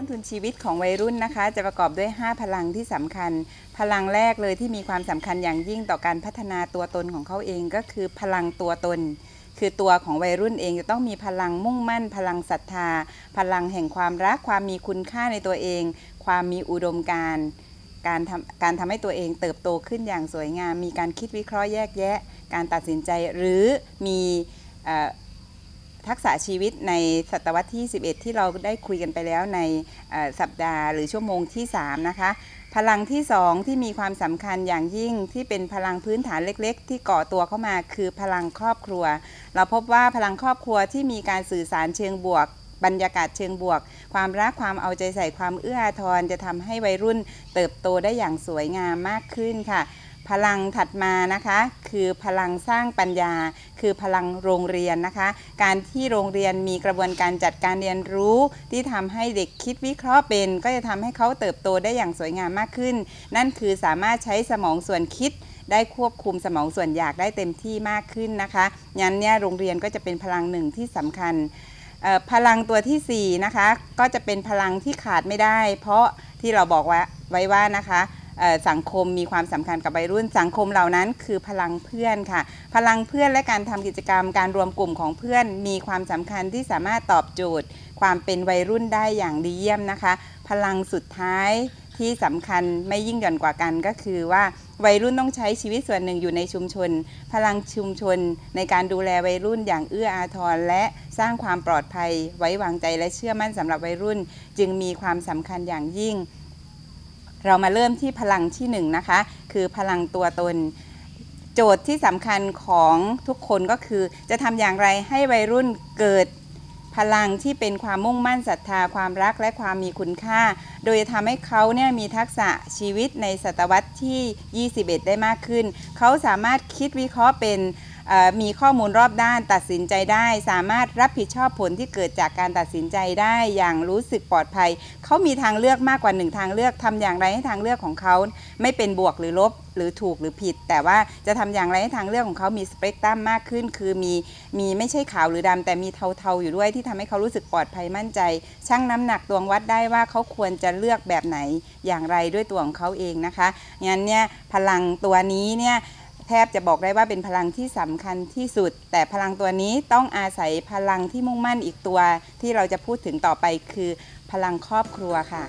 ต้นทุนชีวิตของวัยรุ่นนะคะ จะประกอบด้วย 5 พลังที่สำคัญ พลังแรกเลยที่มีความสำคัญอย่างยิ่งต่อการพัฒนาตัวตนของเขาเองก็คือพลังตัวตน คือตัวของวัยรุ่นเองจะต้องมีพลังมุ่งมั่น พลังศรัทธา พลังแห่งความรัก ความมีคุณค่าในตัวเอง ความมีอุดมการณ์การทำการทำให้ตัวเองเติบโตขึ้นอย่างสวยงาม มีการคิดวิเคราะห์แยกแยะ การตัดสินใจหรือมีอ ทักษะชีวิตในศตวรรษที่ 11 ที่เราได้คุยกันไปแล้วในสัปดาห์หรือชั่วโมงที่ 3 นะคะ พลังที่ 2 ที่มีความสำคัญอย่างยิ่งที่เป็นพลังพื้นฐานเล็กๆ ที่ก่อตัวเข้ามาคือพลังครอบครัว เราพบว่าพลังครอบครัวที่มีการสื่อสารเชิงบวกบรรยากาศเชิงบวก ความรักความเอาใจใส่ความเอื้ออาทรจะทำให้วัยรุ่นเติบโตได้อย่างสวยงามมากขึ้นค่ะ พลังถัดมานะคะคือพลังสร้างปัญญา คือพลังโรงเรียนนะคะ การที่โรงเรียนมีกระบวนการจัดการเรียนรู้ ที่ทำให้เด็กคิดวิเคราะห์เป็น ก็จะทำให้เขาเติบโตได้อย่างสวยงามมากขึ้น นั่นคือสามารถใช้สมองส่วนคิดได้ควบคุมสมองส่วนอยากได้เต็มที่มากขึ้นนะคะงั้นเนี่ยโรงเรียนก็จะเป็นพลังหนึ่งที่สำคัญพลังตัวทีสี่4นะคะก็จะเป็นพลังที่ขาดไม่ได้ เพราะที่เราบอกว่าไว้ว่านะคะ สังคมมีความสำคัญกับวัยรุ่น สังคมเหล่านั้นคือพลังเพื่อนค่ะ พลังเพื่อนและการทำกิจกรรม การรวมกลุ่มของเพื่อน มีความสำคัญที่สามารถตอบโจทย์ ความเป็นวัยรุ่นได้อย่างดีเยี่ยมนะคะ พลังสุดท้ายที่สำคัญไม่ยิ่งหย่อนกว่ากันก็คือว่าวัยรุ่นต้องใช้ชีวิตส่วนหนึ่งอยู่ในชุมชน พลังชุมชนในการดูแลวัยรุ่นอย่างเอื้ออาทร และสร้างความปลอดภัย ไว้วางใจและเชื่อมั่นสำหรับวัยรุ่น จึงมีความสำคัญอย่างยิ่ง เรามาเริ่มที่พลังที่หนึ่งนะคะ คือพลังตัวตน โจทย์ที่สำคัญของทุกคนก็คือ จะทำอย่างไรให้วัยรุ่นเกิดพลังที่เป็นความมุ่งมั่นศรัทธาความรักและความมีคุณค่า โดยจะทำให้เขาเนี่ยมีทักษะชีวิตในศตวรรษที่ 21 ได้มากขึ้น เขาสามารถคิดวิเคราะห์เป็น มีข้อมูลรอบด้านตัดสินใจได้ สามารถรับผิดชอบผลที่เกิดจากการตัดสินใจได้อย่างรู้สึกปลอดภัย เขามีทางเลือกมากกว่าหนึ่งทางเลือกทำอย่างไรให้ทางเลือกของเขา ไม่เป็นบวกหรือลบหรือถูกหรือผิด แต่ว่าจะทำอย่างไรให้ทางเลือกของเขามีสเปกตรัมมากขึ้น คือมีมีไม่ใช่ขาวหรือดำแต่มีเทาๆอยู่ด้วยที่ทำให้เขารู้สึกปลอดภัยมั่นใจชั่งน้ำหนักตวงวัดได้ว่าเขาควรจะเลือกแบบไหนอย่างไรด้วยตัวของเขาเองนะคะงั้นเนี่ยพลังตัวนี้เนี่ย แทบจะบอกได้ว่าเป็นพลังที่สำคัญที่สุด แต่พลังตัวนี้ต้องอาศัยพลังที่มุ่งมั่นอีกตัว ที่เราจะพูดถึงต่อไปคือพลังครอบครัวค่ะ